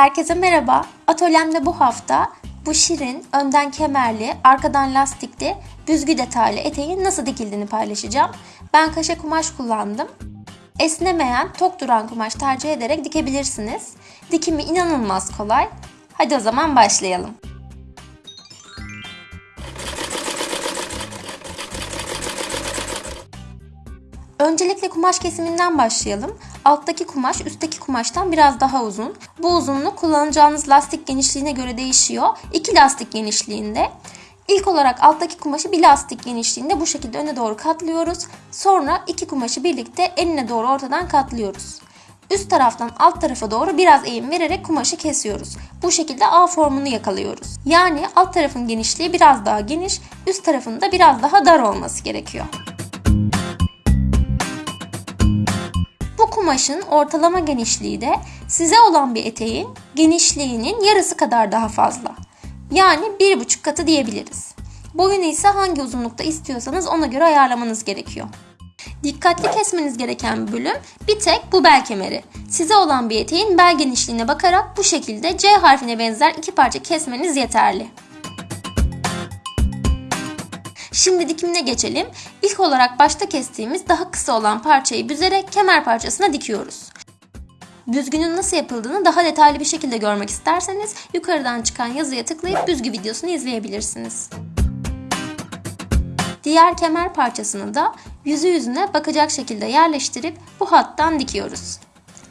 Herkese merhaba. Atölyemde bu hafta bu şirin, önden kemerli, arkadan lastikli, büzgü detaylı eteğin nasıl dikildiğini paylaşacağım. Ben kaşe kumaş kullandım. Esnemeyen, tok duran kumaş tercih ederek dikebilirsiniz. Dikimi inanılmaz kolay. Hadi o zaman başlayalım. Öncelikle kumaş kesiminden başlayalım. Alttaki kumaş üstteki kumaştan biraz daha uzun. Bu uzunluk kullanacağınız lastik genişliğine göre değişiyor. İki lastik genişliğinde. İlk olarak alttaki kumaşı bir lastik genişliğinde bu şekilde öne doğru katlıyoruz. Sonra iki kumaşı birlikte enine doğru ortadan katlıyoruz. Üst taraftan alt tarafa doğru biraz eğim vererek kumaşı kesiyoruz. Bu şekilde A formunu yakalıyoruz. Yani alt tarafın genişliği biraz daha geniş, üst tarafın da biraz daha dar olması gerekiyor. Kumaşın ortalama genişliği de size olan bir eteğin genişliğinin yarısı kadar daha fazla. Yani bir buçuk katı diyebiliriz. Boyunu ise hangi uzunlukta istiyorsanız ona göre ayarlamanız gerekiyor. Dikkatli kesmeniz gereken bölüm bir tek bu bel kemeri. Size olan bir eteğin bel genişliğine bakarak bu şekilde C harfine benzer iki parça kesmeniz yeterli. Şimdi dikimine geçelim. İlk olarak başta kestiğimiz daha kısa olan parçayı büzerek kemer parçasına dikiyoruz. Büzgünün nasıl yapıldığını daha detaylı bir şekilde görmek isterseniz yukarıdan çıkan yazıya tıklayıp büzgü videosunu izleyebilirsiniz. Diğer kemer parçasını da yüzü yüzüne bakacak şekilde yerleştirip bu hattan dikiyoruz.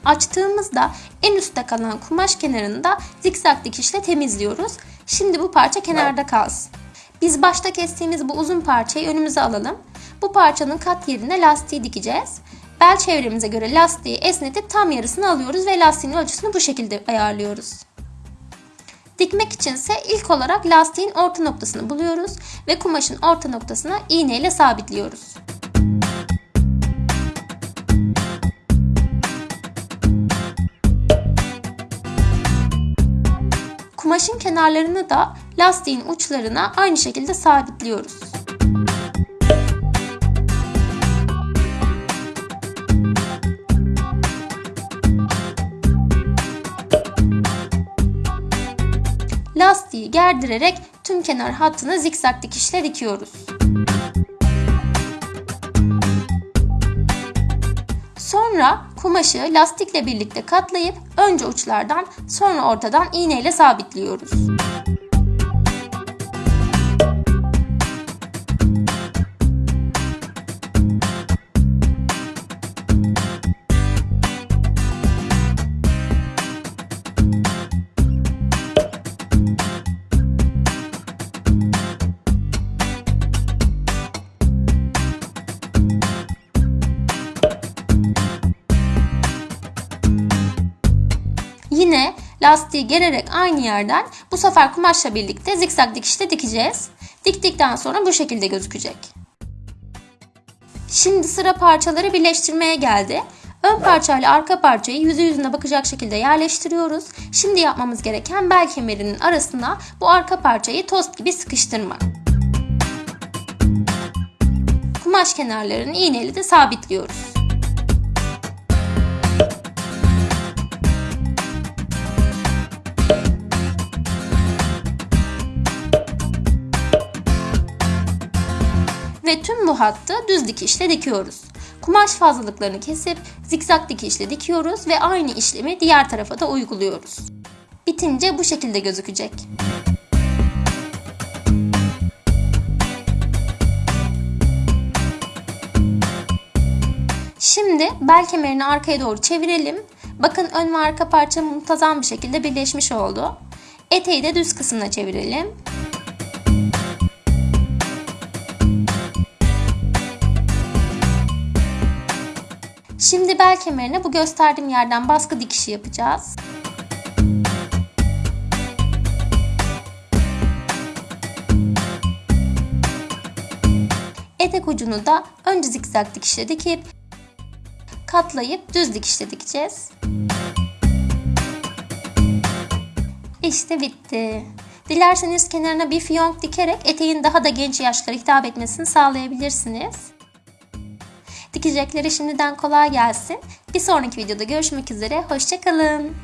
Açtığımızda en üstte kalan kumaş kenarını da zikzak dikişle temizliyoruz. Şimdi bu parça kenarda kalsın. Biz başta kestiğimiz bu uzun parçayı önümüze alalım. Bu parçanın kat yerine lastiği dikeceğiz. Bel çevremize göre lastiği esnetip tam yarısını alıyoruz ve lastiğin ölçüsünü bu şekilde ayarlıyoruz. Dikmek içinse ilk olarak lastiğin orta noktasını buluyoruz ve kumaşın orta noktasına iğne ile sabitliyoruz. Kumaşın kenarlarını da lastiğin uçlarına aynı şekilde sabitliyoruz. Lastiği gerdirerek tüm kenar hattını zikzak dikişle dikiyoruz. Sonra kumaşı lastikle birlikte katlayıp önce uçlardan sonra ortadan iğneyle sabitliyoruz. Yine lastiği gererek aynı yerden bu sefer kumaşla birlikte zikzak dikişle dikeceğiz. Diktikten sonra bu şekilde gözükecek. Şimdi sıra parçaları birleştirmeye geldi. Ön parçayla arka parçayı yüzü yüzüne bakacak şekilde yerleştiriyoruz. Şimdi yapmamız gereken bel kemerinin arasına bu arka parçayı tost gibi sıkıştırmak. Kumaş kenarlarını iğneyle de sabitliyoruz. Ve tüm bu hattı düz dikişle dikiyoruz. Kumaş fazlalıklarını kesip zikzak dikişle dikiyoruz ve aynı işlemi diğer tarafa da uyguluyoruz. Bitince bu şekilde gözükecek. Şimdi bel kemerini arkaya doğru çevirelim. Bakın ön ve arka parça muntazam bir şekilde birleşmiş oldu. Eteği de düz kısmına çevirelim. Şimdi bel kemerine bu gösterdiğim yerden baskı dikişi yapacağız. Etek ucunu da önce zikzak dikişle dikip katlayıp düz dikişle dikeceğiz. İşte bitti. Dilerseniz kenarına bir fiyonk dikerek eteğin daha da genç yaşlara hitap etmesini sağlayabilirsiniz. Dikecekleri şimdiden kolay gelsin. Bir sonraki videoda görüşmek üzere. Hoşçakalın.